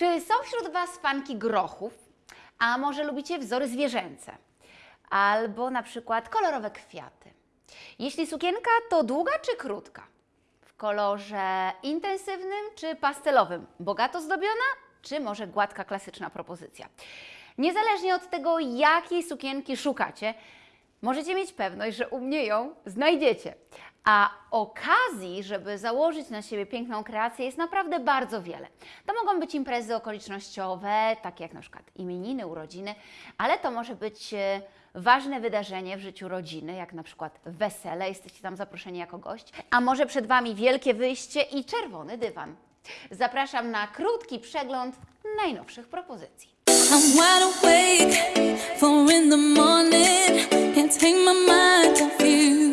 Czy są wśród Was fanki grochów? A może lubicie wzory zwierzęce? Albo na przykład kolorowe kwiaty? Jeśli sukienka, to długa czy krótka? W kolorze intensywnym czy pastelowym? Bogato zdobiona czy może gładka, klasyczna propozycja? Niezależnie od tego, jakiej sukienki szukacie, możecie mieć pewność, że u mnie ją znajdziecie. A okazji, żeby założyć na siebie piękną kreację jest naprawdę bardzo wiele. To mogą być imprezy okolicznościowe, takie jak na przykład imieniny, urodziny, ale to może być e, ważne wydarzenie w życiu rodziny, jak na przykład wesele, jesteście tam zaproszeni jako gość, a może przed Wami wielkie wyjście i czerwony dywan. Zapraszam na krótki przegląd najnowszych propozycji. I'm wide awake, in the morning. Take my mind off you.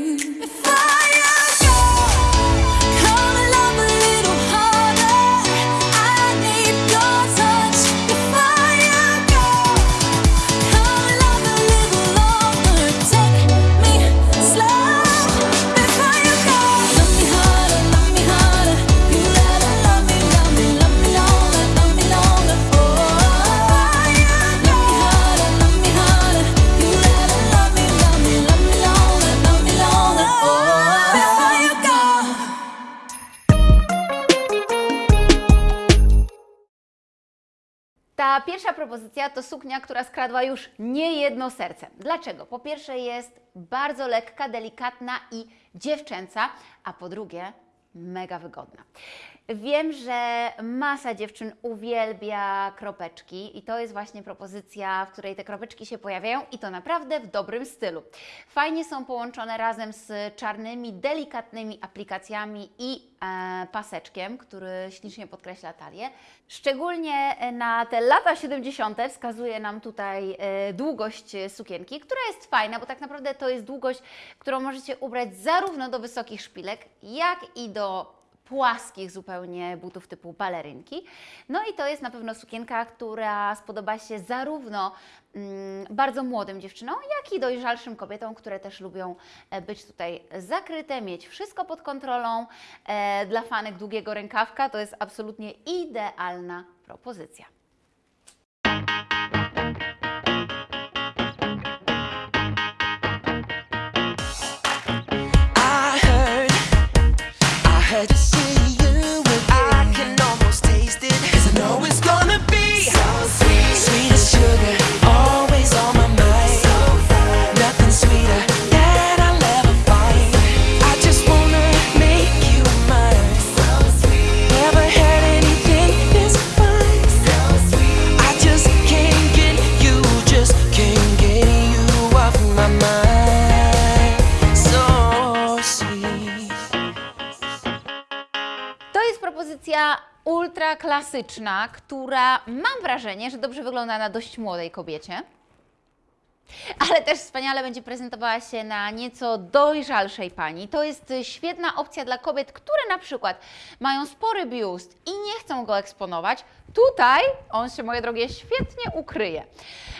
Ta pierwsza propozycja to suknia, która skradła już nie jedno serce. Dlaczego? Po pierwsze jest bardzo lekka, delikatna i dziewczęca, a po drugie mega wygodna. Wiem, że masa dziewczyn uwielbia kropeczki i to jest właśnie propozycja, w której te kropeczki się pojawiają i to naprawdę w dobrym stylu. Fajnie są połączone razem z czarnymi, delikatnymi aplikacjami i e, paseczkiem, który ślicznie podkreśla talię. Szczególnie na te lata 70. wskazuje nam tutaj e, długość sukienki, która jest fajna, bo tak naprawdę to jest długość, którą możecie ubrać zarówno do wysokich szpilek, jak i do płaskich zupełnie butów typu balerynki. No i to jest na pewno sukienka, która spodoba się zarówno mm, bardzo młodym dziewczynom, jak i dojrzalszym kobietom, które też lubią e, być tutaj zakryte, mieć wszystko pod kontrolą. E, dla fanek długiego rękawka to jest absolutnie idealna propozycja. I heard you ultra klasyczna, która mam wrażenie, że dobrze wygląda na dość młodej kobiecie. Ale też wspaniale będzie prezentowała się na nieco dojrzalszej pani. To jest świetna opcja dla kobiet, które na przykład mają spory biust i nie chcą go eksponować. Tutaj on się, moje drogie, świetnie ukryje.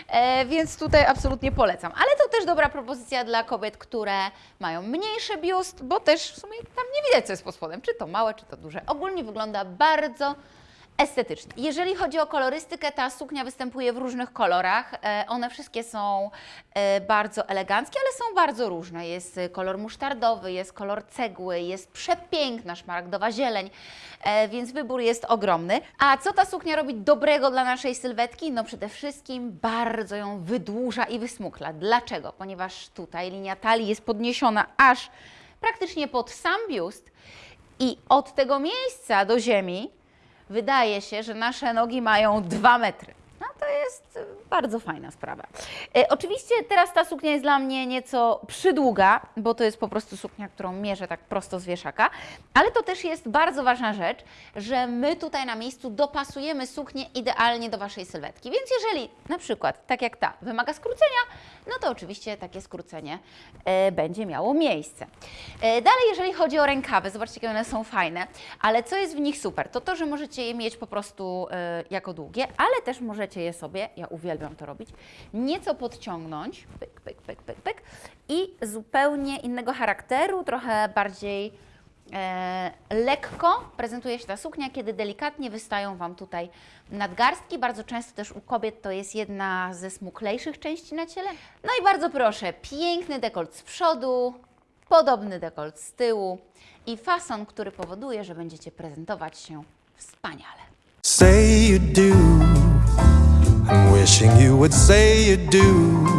E, więc tutaj absolutnie polecam. Ale to też dobra propozycja dla kobiet, które mają mniejszy biust, bo też w sumie tam nie widać, co jest pod spodem, czy to małe, czy to duże. Ogólnie wygląda bardzo estetycznie. Jeżeli chodzi o kolorystykę, ta suknia występuje w różnych kolorach. E, One wszystkie są e, bardzo eleganckie, ale są bardzo różne. Jest e, kolor musztardowy, jest kolor cegły, jest przepiękna szmaragdowa zieleń, więc wybór jest ogromny. A co ta suknia robi dobrego dla naszej sylwetki? No przede wszystkim bardzo ją wydłuża i wysmukla. Dlaczego? Ponieważ tutaj linia talii jest podniesiona aż praktycznie pod sam biust i od tego miejsca do ziemi wydaje się, że nasze nogi mają 2 metry. No to jest bardzo fajna sprawa. E, oczywiście teraz ta suknia jest dla mnie nieco przydługa, bo to jest po prostu suknia, którą mierzę tak prosto z wieszaka, ale to też jest bardzo ważna rzecz, że my tutaj na miejscu dopasujemy suknię idealnie do Waszej sylwetki. Więc jeżeli na przykład, tak jak ta, wymaga skrócenia, no to oczywiście takie skrócenie e, będzie miało miejsce. E, dalej, jeżeli chodzi o rękawy, zobaczcie, jakie one są fajne, ale co jest w nich super, to to, że możecie je mieć po prostu e, jako długie, ale też możecie je sobie, ja uwielbiam to robić, nieco podciągnąć, pyk, pyk, pyk, pyk, pyk i zupełnie innego charakteru, trochę bardziej lekko prezentuje się ta suknia, kiedy delikatnie wystają Wam tutaj nadgarstki. Bardzo często też u kobiet to jest jedna ze smuklejszych części na ciele. No i bardzo proszę, piękny dekolt z przodu, podobny dekolt z tyłu i fason, który powoduje, że będziecie prezentować się wspaniale. Say you do. I'm wishing you would say you do.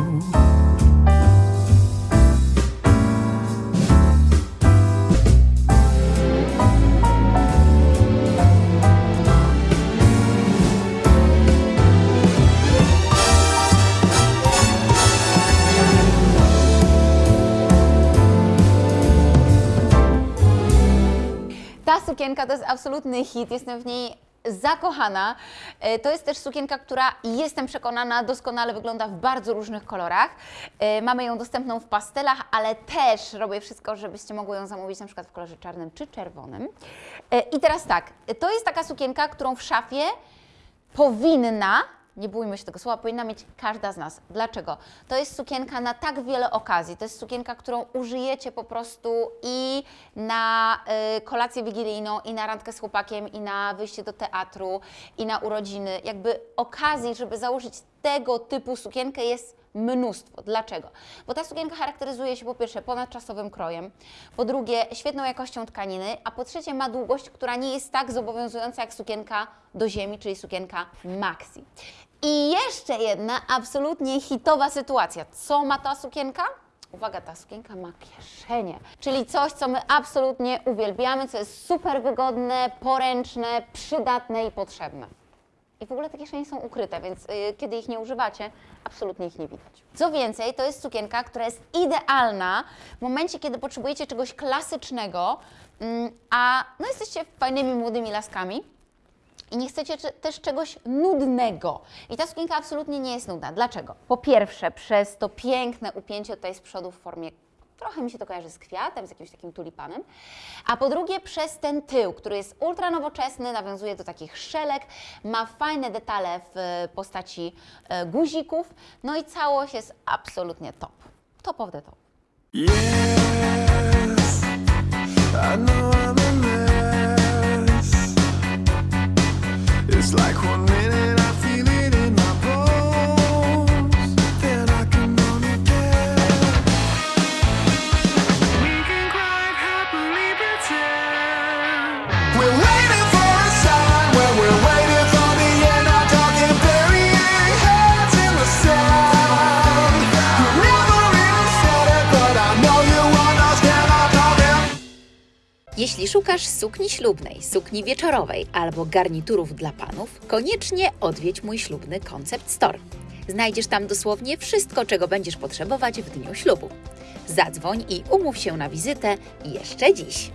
Sukienka to jest absolutny hit, jestem w niej zakochana. E, To jest też sukienka, która jestem przekonana doskonale wygląda w bardzo różnych kolorach. E, Mamy ją dostępną w pastelach, ale też robię wszystko, żebyście mogły ją zamówić na przykład w kolorze czarnym czy czerwonym. E, I teraz tak, to jest taka sukienka, którą w szafie powinna, nie bójmy się tego słowa, powinna mieć każda z nas. Dlaczego? To jest sukienka na tak wiele okazji. To jest sukienka, którą użyjecie po prostu i na y, kolację wigilijną, i na randkę z chłopakiem, i na wyjście do teatru, i na urodziny. Jakby okazji, żeby założyć tego typu sukienkę jest mnóstwo. Dlaczego? Bo ta sukienka charakteryzuje się po pierwsze ponadczasowym krojem, po drugie świetną jakością tkaniny, a po trzecie ma długość, która nie jest tak zobowiązująca jak sukienka do ziemi, czyli sukienka maxi. I jeszcze jedna absolutnie hitowa sytuacja. Co ma ta sukienka? Uwaga, ta sukienka ma kieszenie, czyli coś, co my absolutnie uwielbiamy, co jest super wygodne, poręczne, przydatne i potrzebne. I w ogóle te kieszenie są ukryte, więc y, kiedy ich nie używacie, absolutnie ich nie widać. Co więcej, to jest sukienka, która jest idealna w momencie, kiedy potrzebujecie czegoś klasycznego, mm, a no jesteście fajnymi młodymi laskami i nie chcecie też czegoś nudnego. I ta sukienka absolutnie nie jest nudna. Dlaczego? Po pierwsze, przez to piękne upięcie tutaj z przodu w formie Trochę mi się to kojarzy z kwiatem, z jakimś takim tulipanem. A po drugie przez ten tył, który jest ultra nowoczesny, nawiązuje do takich szelek, ma fajne detale w e, postaci e, guzików, no i całość jest absolutnie top. Top of the top. Yes, It's like one minute szukasz sukni ślubnej, sukni wieczorowej albo garniturów dla panów, koniecznie odwiedź mój ślubny Concept Store. Znajdziesz tam dosłownie wszystko, czego będziesz potrzebować w dniu ślubu. Zadzwoń i umów się na wizytę jeszcze dziś.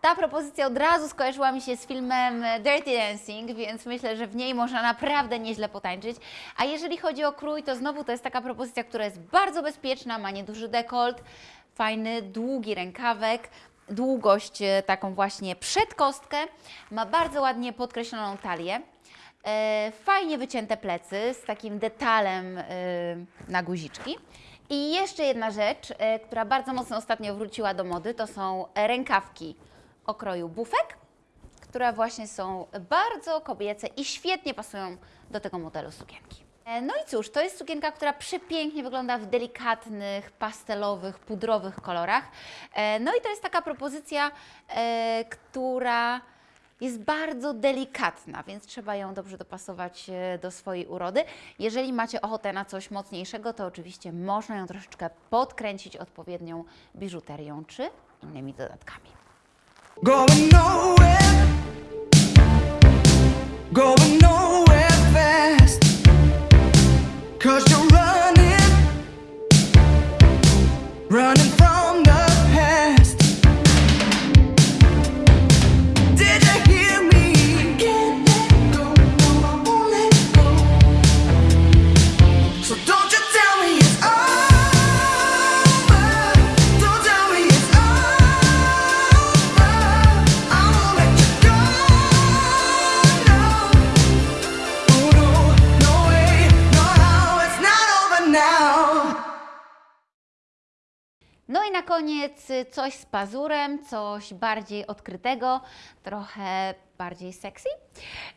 Ta propozycja od razu skojarzyła mi się z filmem e, Dirty Dancing, więc myślę, że w niej można naprawdę nieźle potańczyć. A jeżeli chodzi o krój, to znowu to jest taka propozycja, która jest bardzo bezpieczna, ma nieduży dekolt, fajny, długi rękawek, długość e, taką właśnie przed kostkę, ma bardzo ładnie podkreśloną talię. E, fajnie wycięte plecy z takim detalem na guziczki. I jeszcze jedna rzecz, która bardzo mocno ostatnio wróciła do mody, to są rękawki o kroju bufek, które właśnie są bardzo kobiece i świetnie pasują do tego modelu sukienki. E, No i cóż, to jest sukienka, która przepięknie wygląda w delikatnych, pastelowych, pudrowych kolorach. E, No i to jest taka propozycja, e, która jest bardzo delikatna, więc trzeba ją dobrze dopasować do swojej urody. Jeżeli macie ochotę na coś mocniejszego, to oczywiście można ją troszeczkę podkręcić odpowiednią biżuterią czy innymi dodatkami. Going nowhere, going nowhere fast. Cause koniec coś z pazurem, coś bardziej odkrytego, trochę bardziej sexy.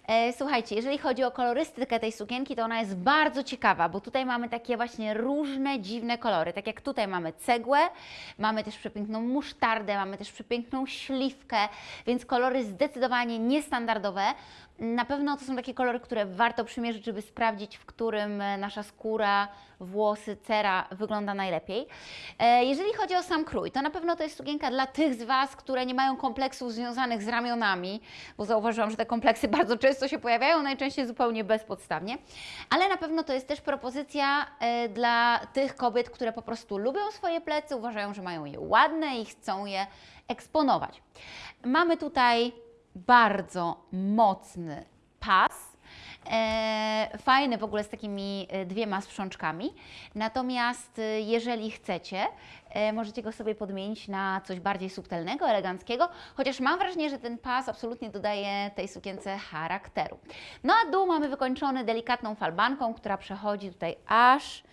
E, słuchajcie, jeżeli chodzi o kolorystykę tej sukienki, to ona jest bardzo ciekawa, bo tutaj mamy takie właśnie różne, dziwne kolory. Tak jak tutaj mamy cegłę, mamy też przepiękną musztardę, mamy też przepiękną śliwkę, więc kolory zdecydowanie niestandardowe. Na pewno to są takie kolory, które warto przymierzyć, żeby sprawdzić, w którym e, nasza skóra, włosy, cera wygląda najlepiej. E, Jeżeli chodzi o sam krój, to na pewno to jest sukienka dla tych z Was, które nie mają kompleksów związanych z ramionami, bo zauważyłam, że te kompleksy bardzo często się pojawiają, najczęściej zupełnie bezpodstawnie, ale na pewno to jest też propozycja e, dla tych kobiet, które po prostu lubią swoje plecy, uważają, że mają je ładne i chcą je eksponować. Mamy tutaj bardzo mocny pas. E, w ogóle z takimi e, dwiema sprzączkami. Natomiast e, jeżeli chcecie, e, możecie go sobie podmienić na coś bardziej subtelnego, eleganckiego, chociaż mam wrażenie, że ten pas absolutnie dodaje tej sukience charakteru. No a dół mamy wykończony delikatną falbanką, która przechodzi tutaj aż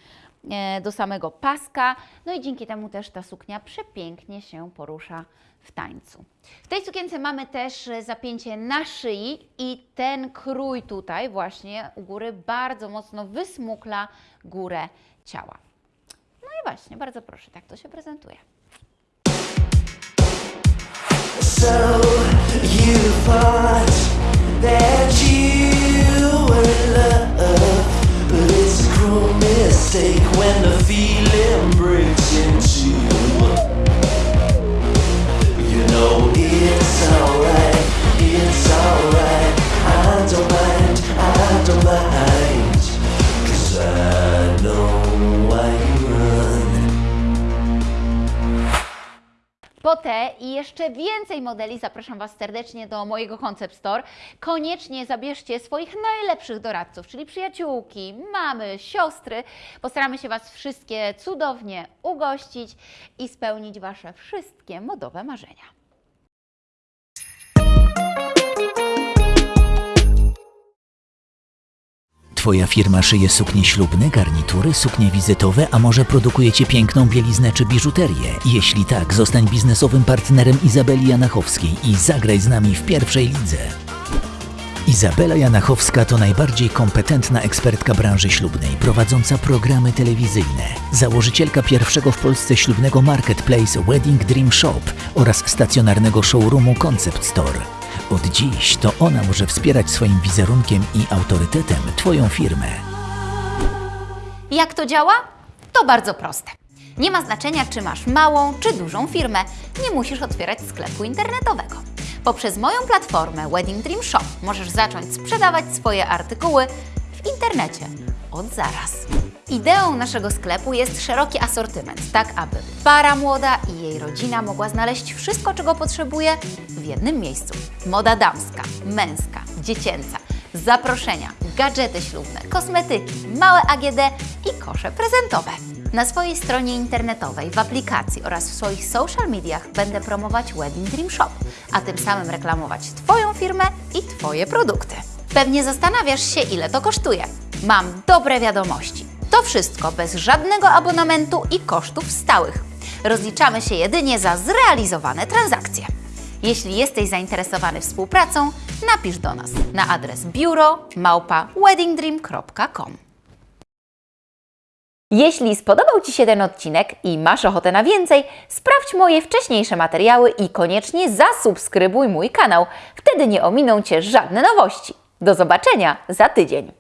do samego paska. No i dzięki temu też ta suknia przepięknie się porusza w tańcu. W tej sukience mamy też e, zapięcie na szyi i ten krój tutaj właśnie u góry bardzo mocno wysmukla górę ciała. No i właśnie, bardzo proszę, tak to się prezentuje. So when the te i jeszcze więcej modeli zapraszam Was serdecznie do mojego Concept Store. Koniecznie zabierzcie swoich najlepszych doradców, czyli przyjaciółki, mamy, siostry. Postaramy się Was wszystkie cudownie ugościć i spełnić Wasze wszystkie modowe marzenia. Twoja firma szyje suknie ślubne, garnitury, suknie wizytowe, a może produkujecie piękną bieliznę czy biżuterię? Jeśli tak, zostań biznesowym partnerem Izabeli Janachowskiej i zagraj z nami w pierwszej lidze. Izabela Janachowska to najbardziej kompetentna ekspertka branży ślubnej, prowadząca programy telewizyjne, założycielka pierwszego w Polsce ślubnego marketplace Wedding Dream Shop oraz stacjonarnego showroomu Concept Store. Od dziś to ona może wspierać swoim wizerunkiem i autorytetem Twoją firmę. Jak to działa? To bardzo proste. Nie ma znaczenia, czy masz małą czy dużą firmę, nie musisz otwierać sklepu internetowego. Poprzez moją platformę Wedding Dream Shop możesz zacząć sprzedawać swoje artykuły w internecie od zaraz. Ideą naszego sklepu jest szeroki asortyment, tak aby para młoda i jej rodzina mogła znaleźć wszystko, czego potrzebuje w jednym miejscu. Moda damska, męska, dziecięca, zaproszenia, gadżety ślubne, kosmetyki, małe AGD i kosze prezentowe. Na swojej stronie internetowej, w aplikacji oraz w swoich social mediach będę promować Wedding Dream Shop, a tym samym reklamować Twoją firmę i Twoje produkty. Pewnie zastanawiasz się, ile to kosztuje. Mam dobre wiadomości. To wszystko bez żadnego abonamentu i kosztów stałych. Rozliczamy się jedynie za zrealizowane transakcje. Jeśli jesteś zainteresowany współpracą, napisz do nas na adres biuro małpa weddingdream.com. Jeśli spodobał Ci się ten odcinek i masz ochotę na więcej, sprawdź moje wcześniejsze materiały i koniecznie zasubskrybuj mój kanał. Wtedy nie ominą Cię żadne nowości. Do zobaczenia za tydzień.